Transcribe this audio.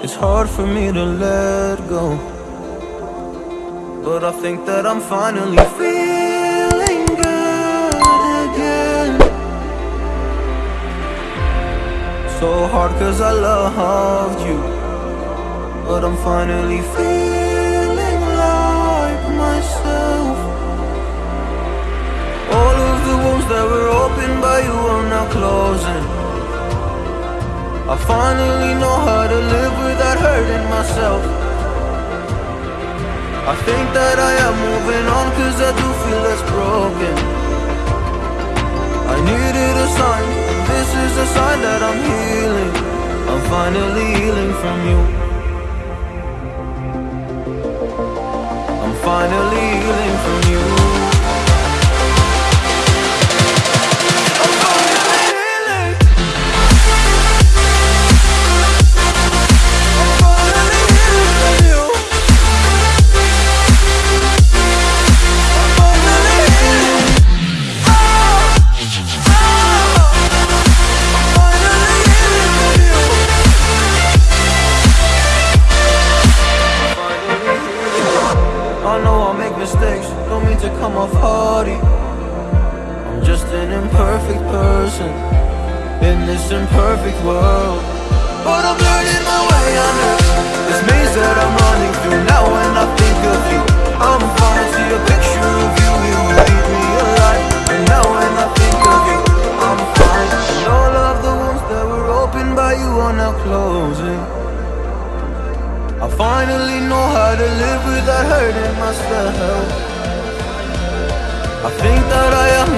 It's hard for me to let go. But I think that I'm finally feeling good again. So hard cause I loved you. But I'm finally feeling like myself. All of the wounds that were opened by you are now closing. I finally know hurting myself. I think that I am moving on cause I do feel less broken. I needed a sign, this is a sign that I'm healing. I'm finally healing from you. I'm finally healing mistakes, don't mean to come off hardy. I'm just an imperfect person in this imperfect world. But I'm learning I finally know how to live without hurting myself. I think that I am